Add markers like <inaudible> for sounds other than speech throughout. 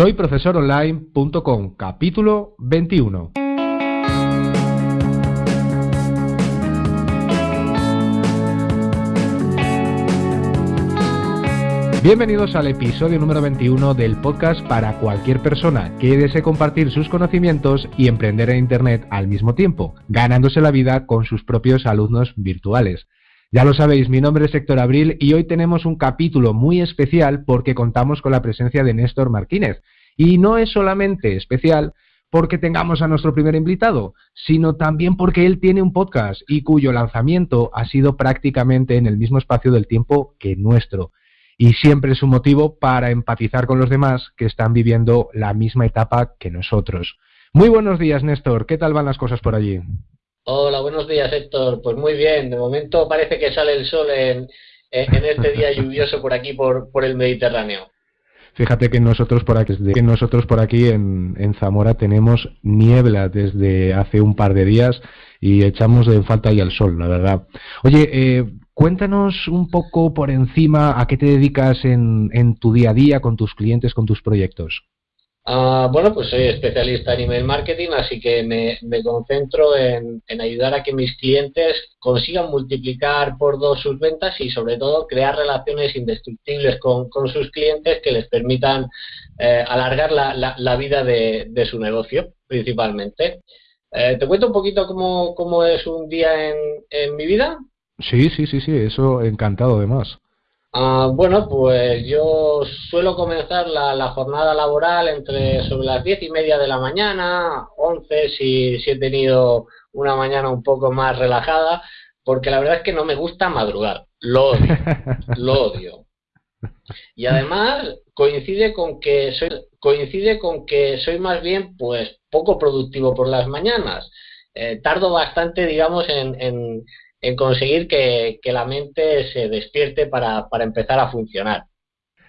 Soy profesoronline.com, capítulo 21. Bienvenidos al episodio número 21 del podcast para cualquier persona que desee compartir sus conocimientos y emprender en Internet al mismo tiempo, ganándose la vida con sus propios alumnos virtuales. Ya lo sabéis, mi nombre es Héctor Abril y hoy tenemos un capítulo muy especial porque contamos con la presencia de Néstor Martínez. Y no es solamente especial porque tengamos a nuestro primer invitado, sino también porque él tiene un podcast y cuyo lanzamiento ha sido prácticamente en el mismo espacio del tiempo que nuestro y siempre es un motivo para empatizar con los demás que están viviendo la misma etapa que nosotros. Muy buenos días, Néstor. ¿Qué tal van las cosas por allí? Hola, buenos días, Héctor. Pues muy bien. De momento parece que sale el sol en, este día lluvioso por aquí, por, el Mediterráneo. Fíjate que nosotros por aquí, nosotros por aquí en, en, Zamora tenemos niebla desde hace un par de días y echamos de falta ya el sol, la verdad. Oye, eh, Cuéntanos un poco por encima a qué te dedicas en, tu día a día con tus clientes, con tus proyectos. Ah, bueno, pues soy especialista en email marketing, así que me, concentro en, ayudar a que mis clientes consigan multiplicar por dos sus ventas y sobre todo crear relaciones indestructibles con, sus clientes que les permitan eh, alargar la, vida de, su negocio principalmente. Eh, ¿Te cuento un poquito cómo, es un día en, en mi vida? Sí, sí, sí, sí, eso encantado además. Ah, bueno, pues yo suelo comenzar la, jornada laboral entre sobre las diez y media de la mañana, once si, si he tenido una mañana un poco más relajada, porque la verdad es que no me gusta madrugar, lo odio, <laughs> lo odio. Y además coincide con que soy coincide con que soy más bien pues poco productivo por las mañanas. Eh, tardo bastante, digamos, en en conseguir que, la mente se despierte para, empezar a funcionar.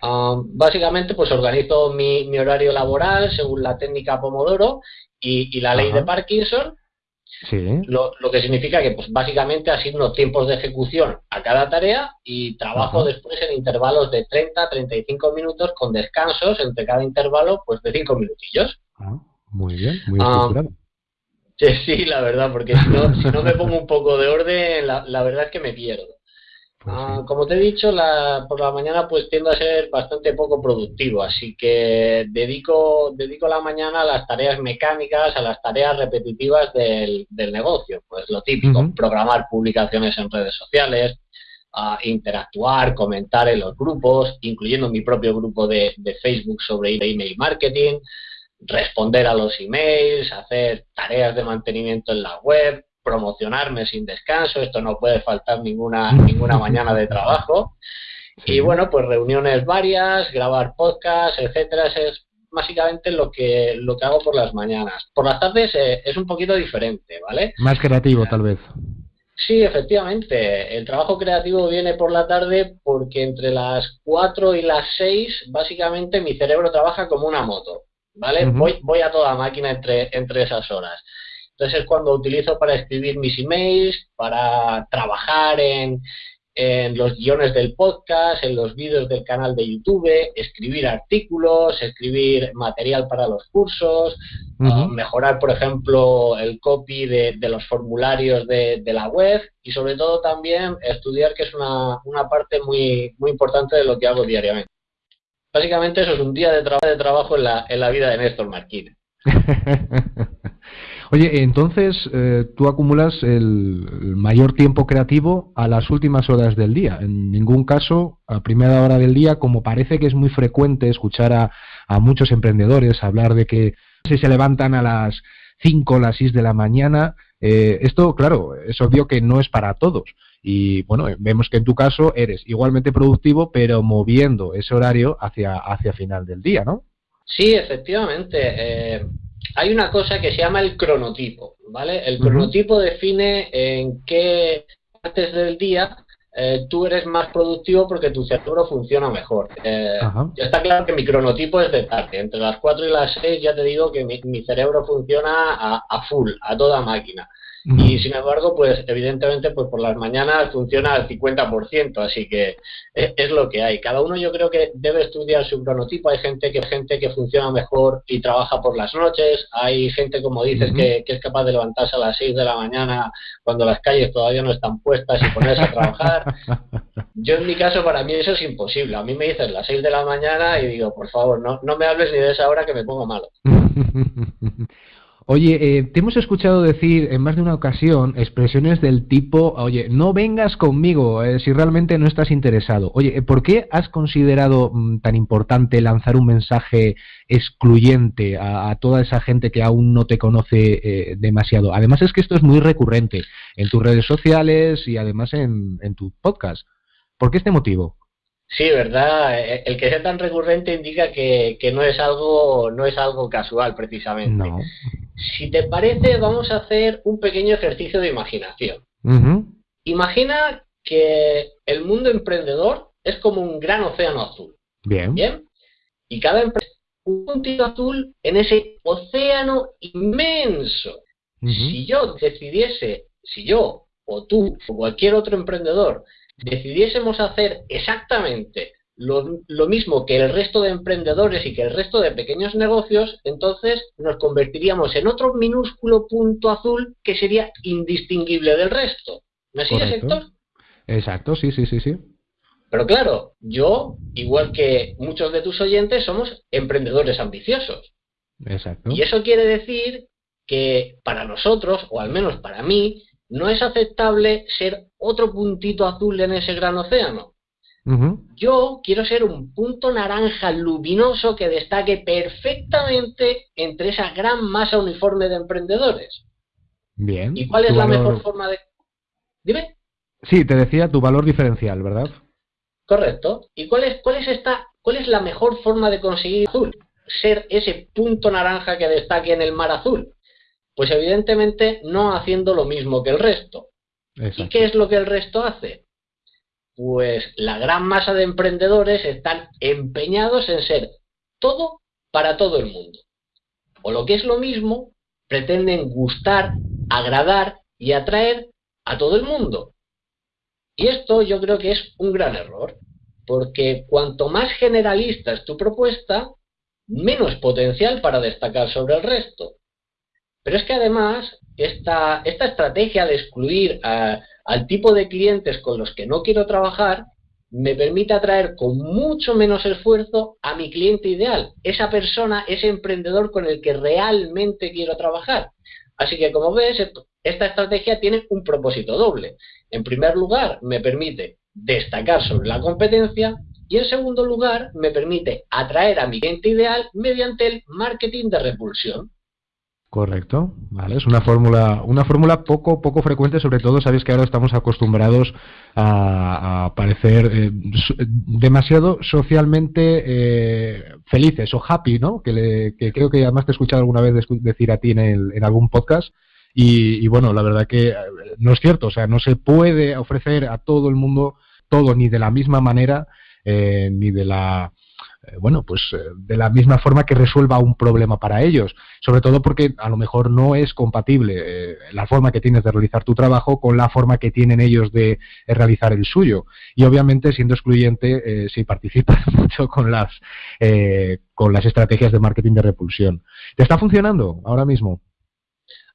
Um, básicamente, pues organizo mi, horario laboral según la técnica Pomodoro y, la ley de Parkinson, lo, que significa que, pues básicamente, asigno tiempos de ejecución a cada tarea y trabajo después en intervalos de 30 35 minutos con descansos entre cada intervalo, pues de 5 minutillos. Ah, muy bien, muy um, estructurado. Sí, la verdad, porque si no, si no me pongo un poco de orden, la, verdad es que me pierdo. Pues ah, como te he dicho, la, por la mañana pues tiendo a ser bastante poco productivo, así que dedico, dedico la mañana a las tareas mecánicas, a las tareas repetitivas del, negocio, pues lo típico, programar publicaciones en redes sociales, a interactuar, comentar en los grupos, incluyendo mi propio grupo de, de Facebook sobre email marketing, responder a los emails, hacer tareas de mantenimiento en la web, promocionarme sin descanso, esto no puede faltar ninguna, <laughs> ninguna mañana de trabajo. Y bueno, pues reuniones varias, grabar podcasts, etcétera, es básicamente lo que, lo que hago por las mañanas. Por las tardes eh, es un poquito diferente, ¿vale? Más creativo, tal vez. Sí, efectivamente. El trabajo creativo viene por la tarde porque entre las 4 y las 6 básicamente mi cerebro trabaja como una moto. ¿Vale? voy, voy a toda máquina entre, entre esas horas. Entonces es cuando utilizo para escribir mis emails, para trabajar en, en los guiones del podcast, en los vídeos del canal de YouTube, escribir artículos, escribir material para los cursos, mejorar, por ejemplo, el copy de, de los formularios de, de, la web y sobre todo también estudiar, que es una, una parte muy, muy importante de lo que hago diariamente. Básicamente eso es un día de, de trabajo en la, en la vida de Néstor Marquina. <laughs> Oye, entonces eh, tú acumulas el mayor tiempo creativo a las últimas horas del día. En ningún caso a primera hora del día, como parece que es muy frecuente escuchar a, a muchos emprendedores hablar de que si se levantan a las 5 o las 6 de la mañana, eh, esto, claro, es obvio que no es para todos. Y bueno, vemos que en tu caso eres igualmente productivo, pero moviendo ese horario hacia, hacia final del día, ¿no? Sí, efectivamente. Eh, hay una cosa que se llama el cronotipo, ¿vale? El cronotipo define en qué partes del día eh, tú eres más productivo porque tu cerebro funciona mejor. Eh, ya está claro que mi cronotipo es de tarde. Entre las 4 y las 6 ya te digo que mi, cerebro funciona a, a, full, a toda máquina. Y sin embargo, pues evidentemente, pues por las mañanas funciona al 50%, así que es, lo que hay. Cada uno yo creo que debe estudiar su cronotipo. Hay gente que gente que funciona mejor y trabaja por las noches. Hay gente, como dices, que, es capaz de levantarse a las 6 de la mañana cuando las calles todavía no están puestas y ponerse a trabajar. <laughs> Yo en mi caso, para mí eso es imposible. A mí me dices las 6 de la mañana y digo, por favor, no, no me hables ni de esa hora que me pongo malo. <laughs> Oye, eh, te hemos escuchado decir en más de una ocasión expresiones del tipo, oye, no vengas conmigo eh, si realmente no estás interesado. Oye, eh, ¿por qué has considerado mm, tan importante lanzar un mensaje excluyente a, toda esa gente que aún no te conoce demasiado? Además es que esto es muy recurrente en tus redes sociales y además en tu podcast. ¿Por qué este motivo? Sí, verdad. El que sea tan recurrente indica que, no es algo no es algo casual, precisamente. Si te parece, vamos a hacer un pequeño ejercicio de imaginación. Imagina que el mundo emprendedor es como un gran océano azul. Bien. Bien. Y cada empresa un puntito azul en ese océano inmenso. Si yo decidiese, si yo o tú o cualquier otro emprendedor decidiésemos hacer exactamente lo, mismo que el resto de emprendedores y que el resto de pequeños negocios, entonces nos convertiríamos en otro minúsculo punto azul que sería indistinguible del resto. ¿Me sigues, Héctor? Exacto, sí, sí, sí, sí. Pero claro, yo, igual que muchos de tus oyentes, somos emprendedores ambiciosos. Exacto. Y eso quiere decir que para nosotros, o al menos para mí, no es aceptable ser otro puntito azul en ese gran océano. Yo quiero ser un punto naranja luminoso que destaque perfectamente entre esa gran masa uniforme de emprendedores. Bien. ¿Y cuál es la mejor forma de...? Dime. Sí, te decía tu valor diferencial, ¿verdad? Correcto. ¿Y cuál es, cuál es, esta, cuál es la mejor forma de conseguir azul? Ser ese punto naranja que destaque en el mar azul. Pues evidentemente no haciendo lo mismo que el resto. ¿Y qué es lo que el resto hace? Pues la gran masa de emprendedores están empeñados en ser todo para todo el mundo. O lo que es lo mismo, pretenden gustar, agradar y atraer a todo el mundo. Y esto yo creo que es un gran error, porque cuanto más generalista es tu propuesta, menos potencial para destacar sobre el resto. Pero es que además esta, estrategia de excluir al tipo de clientes con los que no quiero trabajar me permite atraer con mucho menos esfuerzo a mi cliente ideal, esa persona, ese emprendedor con el que realmente quiero trabajar. Así que como ves, esta estrategia tiene un propósito doble. En primer lugar, me permite destacar sobre la competencia y en segundo lugar, me permite atraer a mi cliente ideal mediante el marketing de repulsión. Correcto, vale, es una fórmula, una fórmula poco, poco frecuente, sobre todo sabéis que ahora estamos acostumbrados a, parecer eh, demasiado socialmente eh, felices o happy, ¿no? Que, creo que además te he escuchado alguna vez decir a ti en, en algún podcast. Y, bueno, la verdad que eh, no es cierto, o sea, no se puede ofrecer a todo el mundo todo ni de la misma manera, ni de la eh, bueno, pues eh, de la misma forma que resuelva un problema para ellos, sobre todo porque a lo mejor no es compatible eh, la forma que tienes de realizar tu trabajo con la forma que tienen ellos de realizar el suyo. Y obviamente, siendo excluyente, si participas <laughs> mucho con las, con las estrategias de marketing de repulsión. ¿Te está funcionando ahora mismo?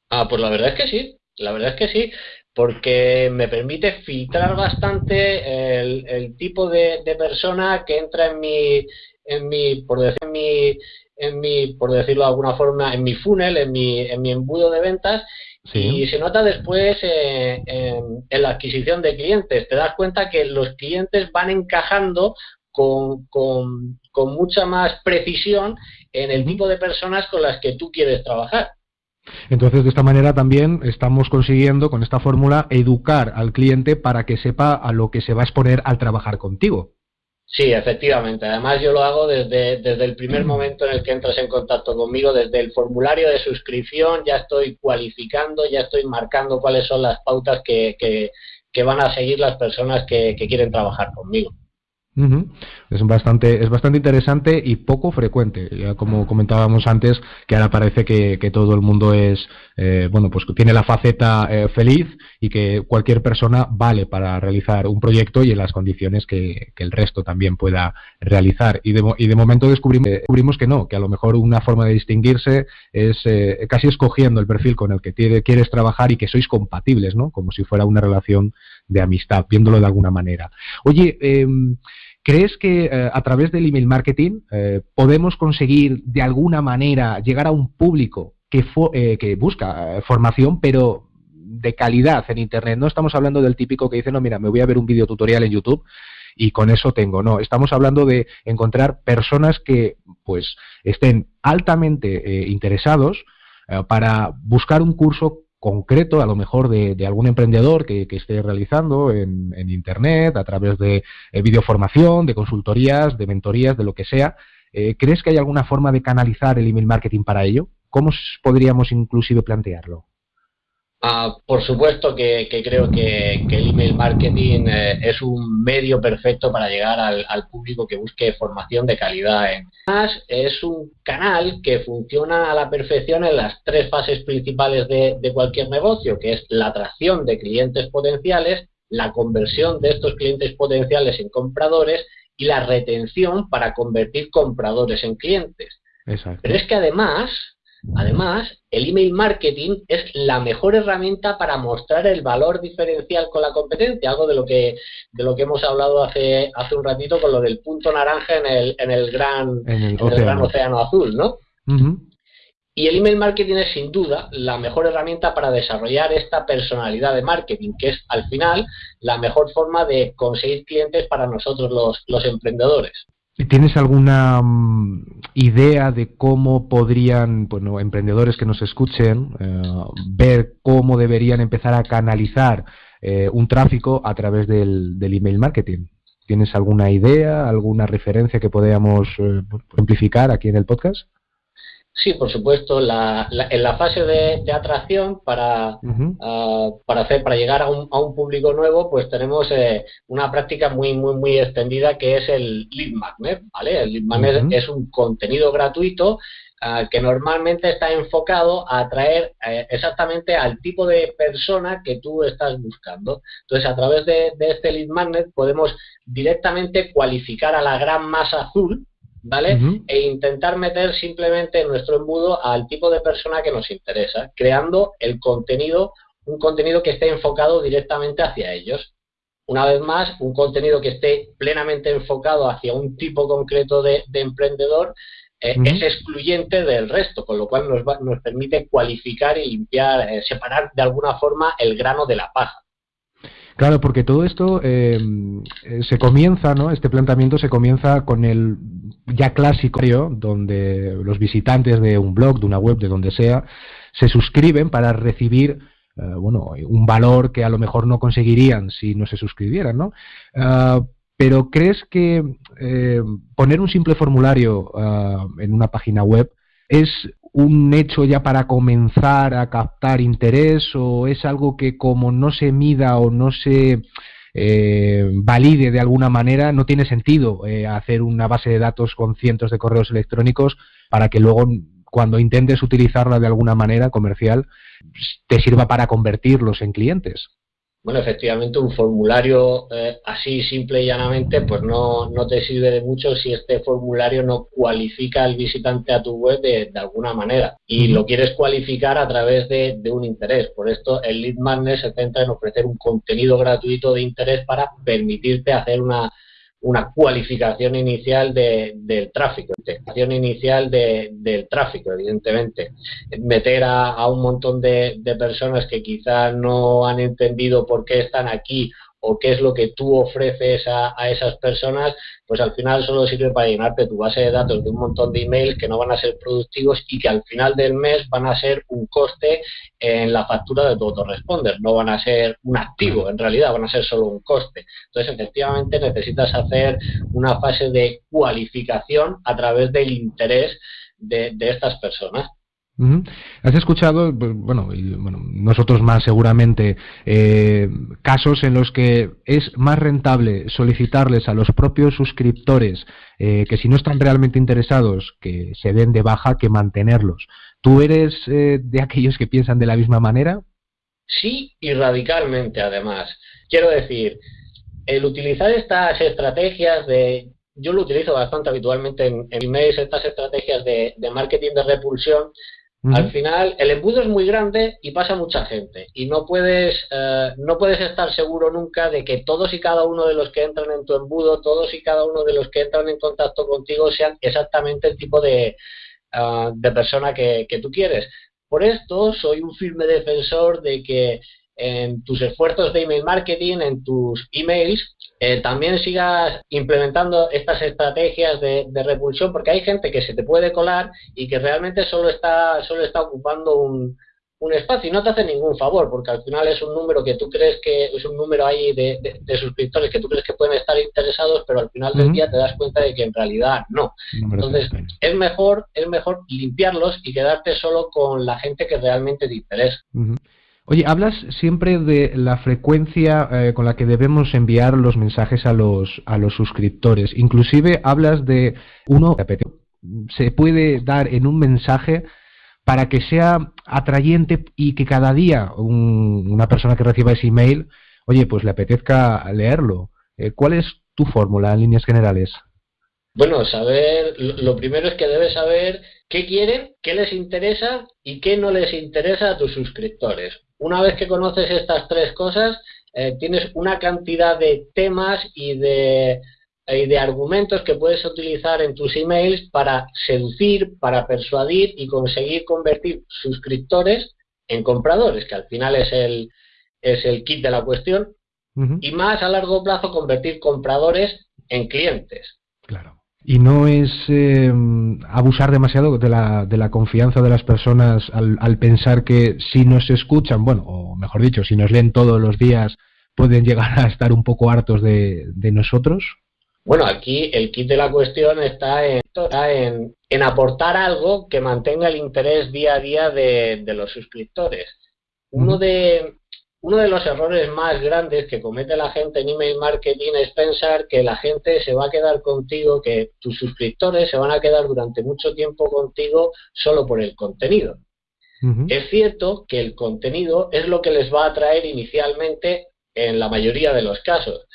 Ah, pues la verdad es que sí, la verdad es que sí, porque me permite filtrar bastante el, tipo de, de, persona que entra en mi, en mi, por decir, en mi, en mi, por decirlo de alguna forma, en mi funnel, en mi, en mi embudo de ventas, y se nota después eh, en, la adquisición de clientes. Te das cuenta que los clientes van encajando con, con, con mucha más precisión en el tipo de personas con las que tú quieres trabajar. Entonces, de esta manera también estamos consiguiendo, con esta fórmula, educar al cliente para que sepa a lo que se va a exponer al trabajar contigo. Sí, efectivamente. Además, yo lo hago desde, desde el primer mm. momento en el que entras en contacto conmigo, desde el formulario de suscripción, ya estoy cualificando, ya estoy marcando cuáles son las pautas que, que, van a seguir las personas que, quieren trabajar conmigo. Es bastante, es bastante interesante y poco frecuente. Ya como comentábamos antes, que ahora parece que, todo el mundo es, eh, bueno, pues tiene la faceta eh, feliz y que cualquier persona vale para realizar un proyecto y en las condiciones que, el resto también pueda realizar. Y de, y de momento descubrimos, descubrimos, que no, que a lo mejor una forma de distinguirse es eh, casi escogiendo el perfil con el que quieres trabajar y que sois compatibles, ¿no? Como si fuera una relación de amistad, viéndolo de alguna manera. Oye, eh, ¿Crees que eh, a través del email marketing eh, podemos conseguir de alguna manera llegar a un público que, eh, que busca formación, pero de calidad en Internet? No estamos hablando del típico que dice, no, mira, me voy a ver un video tutorial en YouTube y con eso tengo. No, estamos hablando de encontrar personas que pues estén altamente interesados para buscar un curso concreto, a lo mejor de, algún emprendedor que, esté realizando en, Internet, a través de eh, videoformación, de consultorías, de mentorías, de lo que sea. Eh, ¿Crees que hay alguna forma de canalizar el email marketing para ello? ¿Cómo podríamos inclusive plantearlo? Ah, por supuesto que, creo que, el email marketing eh, es un medio perfecto para llegar al, público que busque formación de calidad. Además, es un canal que funciona a la perfección en las tres fases principales de, de cualquier negocio, que es la atracción de clientes potenciales, la conversión de estos clientes potenciales en compradores y la retención para convertir compradores en clientes. Pero es que además Además, el email marketing es la mejor herramienta para mostrar el valor diferencial con la competencia, algo de lo que de lo que hemos hablado hace hace un ratito con lo del punto naranja en el, en el gran gran océano azul, ¿no? Y el email marketing es sin duda la mejor herramienta para desarrollar esta personalidad de marketing, que es al final la mejor forma de conseguir clientes para nosotros los, los emprendedores. ¿Tienes alguna mm, idea de cómo podrían, bueno, emprendedores que nos escuchen, eh, ver cómo deberían empezar a canalizar eh, un tráfico a través del, email marketing? ¿Tienes alguna idea, alguna referencia que podamos eh, amplificar aquí en el podcast? Sí, por supuesto. La, en la fase de, atracción para, ah, para hacer para llegar a un, a un público nuevo, pues tenemos eh, una práctica muy muy muy extendida que es el lead magnet. ¿vale? El lead magnet es un contenido gratuito ah, que normalmente está enfocado a atraer eh, exactamente al tipo de persona que tú estás buscando. Entonces, a través de, de este lead magnet podemos directamente cualificar a la gran masa azul ¿vale? E intentar meter simplemente en nuestro embudo al tipo de persona que nos interesa, creando el contenido, un contenido que esté enfocado directamente hacia ellos. Una vez más, un contenido que esté plenamente enfocado hacia un tipo concreto de, emprendedor eh, es excluyente del resto, con lo cual nos, nos permite cualificar y limpiar, eh, separar de alguna forma el grano de la paja. Claro, porque todo esto eh, se comienza, ¿no? Este planteamiento se comienza con el ya clásico, donde los visitantes de un blog, de una web, de donde sea, se suscriben para recibir eh, bueno, un valor que a lo mejor no conseguirían si no se suscribieran, ¿no? Ah, pero ¿crees que eh, poner un simple formulario ah, en una página web es un hecho ya para comenzar a captar interés o es algo que como no se mida o no se eh, valide de alguna manera, no tiene sentido eh, hacer una base de datos con cientos de correos electrónicos para que luego cuando intentes utilizarla de alguna manera comercial te sirva para convertirlos en clientes. Bueno, efectivamente, un formulario eh, así simple y llanamente, pues no, no, te sirve de mucho si este formulario no cualifica al visitante a tu web de, alguna manera. Y lo quieres cualificar a través de, de, un interés. Por esto, el Lead Magnet se centra en ofrecer un contenido gratuito de interés para permitirte hacer una una cualificación inicial del tráfico, cualificación inicial del tráfico, evidentemente. Meter a, un montón de, de, personas que quizás no han entendido por qué están aquí o qué es lo que tú ofreces a, esas personas, pues al final solo sirve para llenarte tu base de datos de un montón de emails que no van a ser productivos y que al final del mes van a ser un coste en la factura de tu autoresponder, no van a ser un activo, en realidad van a ser solo un coste. Entonces, efectivamente, necesitas hacer una fase de cualificación a través del interés de, de estas personas. Has escuchado, pues, bueno, bueno, nosotros más seguramente, eh, casos en los que es más rentable solicitarles a los propios suscriptores eh, que si no están realmente interesados, que se den de baja, que mantenerlos. ¿Tú eres eh, de aquellos que piensan de la misma manera? Sí, y radicalmente además. Quiero decir, el utilizar estas estrategias de yo lo utilizo bastante habitualmente en, emails, estas estrategias de, marketing de repulsión. Al final, el embudo es muy grande y pasa mucha gente. Y no puedes, eh, no puedes estar seguro nunca de que todos y cada uno de los que entran en tu embudo, todos y cada uno de los que entran en contacto contigo sean exactamente el tipo de, eh, de persona que, que tú quieres. Por esto, soy un firme defensor de que en tus esfuerzos de email marketing, en tus emails, eh, también sigas implementando estas estrategias de, repulsión, porque hay gente que se te puede colar y que realmente solo está, solo está ocupando un, espacio y no te hace ningún favor, porque al final es un número que tú crees que es un número ahí de, suscriptores que tú crees que pueden estar interesados, pero al final del día te das cuenta de que en realidad no. Entonces, es mejor, es mejor limpiarlos y quedarte solo con la gente que realmente te interesa. Oye, hablas siempre de la frecuencia eh, con la que debemos enviar los mensajes a los, a los suscriptores. Inclusive hablas de uno se puede dar en un mensaje para que sea atrayente y que cada día una persona que reciba ese email, oye, pues le apetezca leerlo. Eh, ¿Cuál es tu fórmula en líneas generales? Bueno, saber, lo primero es que debes saber qué quieren, qué les interesa y qué no les interesa a tus suscriptores. Una vez que conoces estas tres cosas, eh, tienes una cantidad de temas y de, y de argumentos que puedes utilizar en tus emails para seducir, para persuadir y conseguir convertir suscriptores en compradores, que al final es el, es el kit de la cuestión, y más a largo plazo convertir compradores en clientes. Claro. Y no es eh, abusar demasiado de la, de la confianza de las personas al, al, pensar que si nos escuchan, bueno, o mejor dicho, si nos leen todos los días, pueden llegar a estar un poco hartos de, de nosotros. Bueno, aquí el kit de la cuestión está en, en, en, aportar algo que mantenga el interés día a día de, de los suscriptores. Uno de, uno de los errores más grandes que comete la gente en email marketing es pensar que la gente se va a quedar contigo, que tus suscriptores se van a quedar durante mucho tiempo contigo solo por el contenido. Es cierto que el contenido es lo que les va a atraer inicialmente en la mayoría de los casos,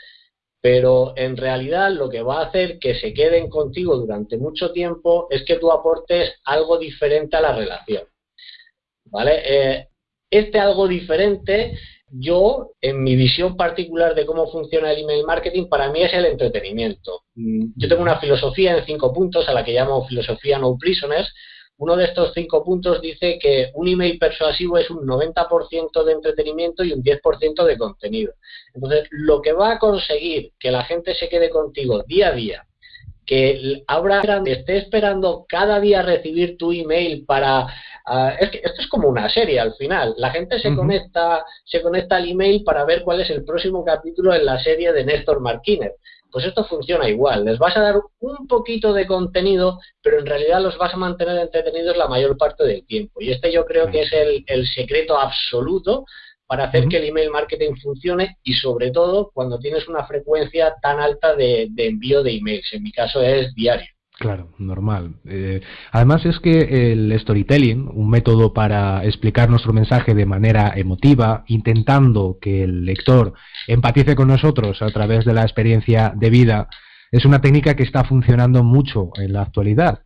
pero en realidad lo que va a hacer que se queden contigo durante mucho tiempo es que tú aportes algo diferente a la relación. ¿Vale? Eh, este algo diferente yo, en mi visión particular de cómo funciona el email marketing, para mí es el entretenimiento. Mm, yo tengo una filosofía en cinco puntos a la que llamo filosofía no prisoners. Uno de estos cinco puntos dice que un email persuasivo es un 90% de entretenimiento y un 10% de contenido. Entonces, lo que va a conseguir que la gente se quede contigo día a día, que ahora esté esperando cada día recibir tu email para Ah, es que esto es como una serie al final. La gente se conecta, se conecta al email para ver cuál es el próximo capítulo en la serie de Néstor Martínez. Pues esto funciona igual. Les vas a dar un poquito de contenido, pero en realidad los vas a mantener entretenidos la mayor parte del tiempo. Y este yo creo que es el, secreto absoluto para hacer que el email marketing funcione y sobre todo cuando tienes una frecuencia tan alta de envío de emails. En mi caso es diario. Claro, normal. Eh, además es que el storytelling, un método para explicar nuestro mensaje de manera emotiva, intentando que el lector empatice con nosotros a través de la experiencia de vida, es una técnica que está funcionando mucho en la actualidad.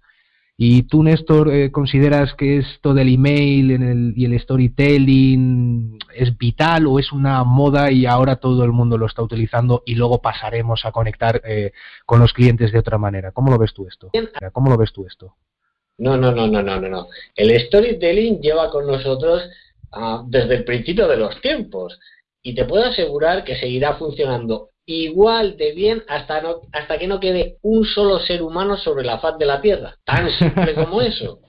¿Y tú, Néstor, eh, consideras que esto del email y el storytelling es vital o es una moda y ahora todo el mundo lo está utilizando y luego pasaremos a conectar eh, con los clientes de otra manera? ¿Cómo lo ves tú esto? ¿Cómo lo ves tú esto? No, no, no, no, no, no. El storytelling lleva con nosotros ah, desde el principio de los tiempos y te puedo asegurar que seguirá funcionando igual de bien hasta, no, hasta que no quede un solo ser humano sobre la faz de la Tierra. Tan simple como eso.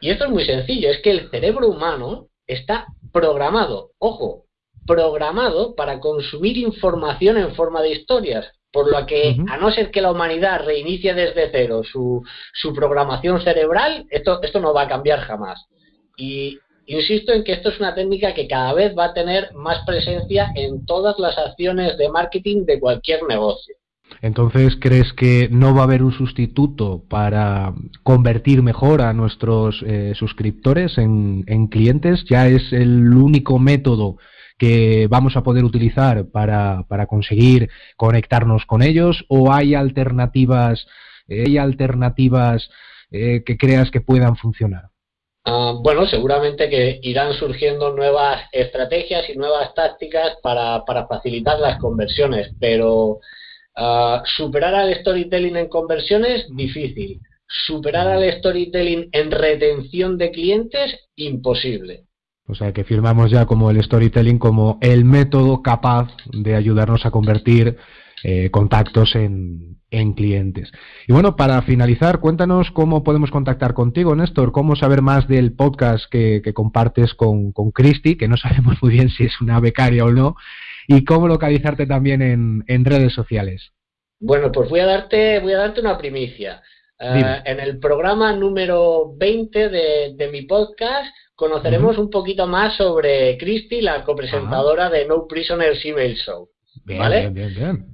Y esto es muy sencillo, es que el cerebro humano está programado, ojo, programado para consumir información en forma de historias, por lo que, a no ser que la humanidad reinicie desde cero su, su programación cerebral, esto, esto no va a cambiar jamás. Y insisto en que esto es una técnica que cada vez va a tener más presencia en todas las acciones de marketing de cualquier negocio. Entonces, ¿crees que no va a haber un sustituto para convertir mejor a nuestros eh, suscriptores en, clientes? ¿Ya es el único método que vamos a poder utilizar para, conseguir conectarnos con ellos? ¿O hay alternativas, eh, hay alternativas eh, que creas que puedan funcionar? Ah, bueno, seguramente que irán surgiendo nuevas estrategias y nuevas tácticas para facilitar las conversiones, pero Ah, superar al storytelling en conversiones, difícil. Superar al storytelling en retención de clientes, imposible. O sea que firmamos ya como el storytelling como el método capaz de ayudarnos a convertir eh, contactos en, clientes. Y bueno, para finalizar, cuéntanos cómo podemos contactar contigo, Néstor, cómo saber más del podcast que, compartes con, con Christy, que no <laughs> sabemos muy bien si es una becaria o no, y cómo localizarte también en, redes sociales. Bueno, pues voy a darte, voy a darte una primicia. Eh, en el programa número 20 de, mi podcast conoceremos un poquito más sobre Christy, la copresentadora de No Prisoners Email Show. ¿vale? bien, bien, bien.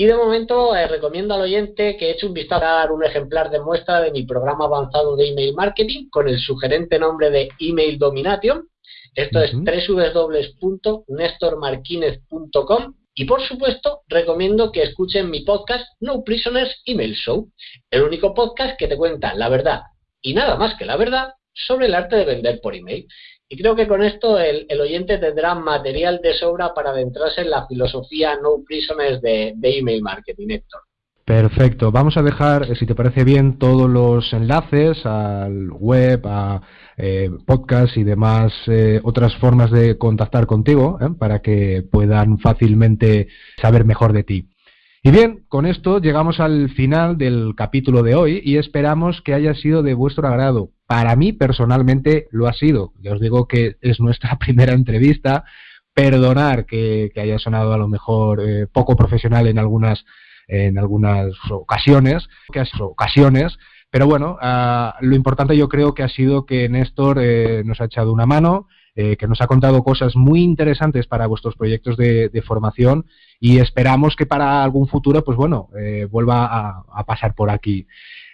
Y de momento eh, recomiendo al oyente que eche un vistazo a dar un ejemplar de muestra de mi programa avanzado de email marketing con el sugerente nombre de Email Domination esto es www.nestormarquinez.com y por supuesto recomiendo que escuchen mi podcast No Prisoners Email Show, el único podcast que te cuenta la verdad y nada más que la verdad sobre el arte de vender por email. Y creo que con esto el, oyente tendrá material de sobra para adentrarse en la filosofía No Prisoners de, email marketing, Héctor. Perfecto. Vamos a dejar, eh, si te parece bien, todos los enlaces al web, a eh, podcast y demás eh, otras formas de contactar contigo para que puedan fácilmente saber mejor de ti. Y bien, con esto llegamos al final del capítulo de hoy y esperamos que haya sido de vuestro agrado. Para mí personalmente lo ha sido. Ya os digo que es nuestra <laughs> primera entrevista. Perdonar que, haya sonado a lo mejor poco profesional en algunas en algunas ocasiones, que ocasiones, pero bueno, ah, lo importante yo creo que ha sido que Néstor eh, nos ha echado una mano, eh, que nos ha contado cosas muy interesantes para vuestros proyectos de, formación y esperamos que para algún futuro, pues bueno, eh, vuelva a, pasar por aquí.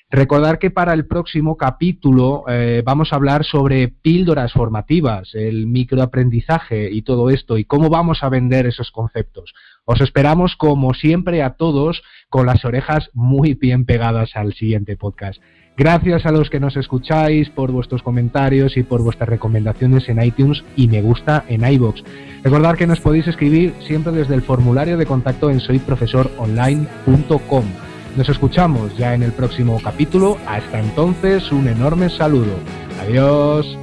Recordar que para el próximo capítulo vamos a hablar sobre píldoras formativas, el microaprendizaje y todo esto y cómo vamos a vender esos conceptos. Os esperamos, como siempre, a todos con las orejas muy bien pegadas al siguiente podcast. Gracias a los que nos escucháis por vuestros comentarios y por vuestras recomendaciones en iTunes y me gusta en iBox. Recordad que nos podéis escribir siempre desde el formulario de contacto en soyprofesoronline.com. Nos escuchamos ya en el próximo capítulo. Hasta entonces, un enorme saludo. Adiós.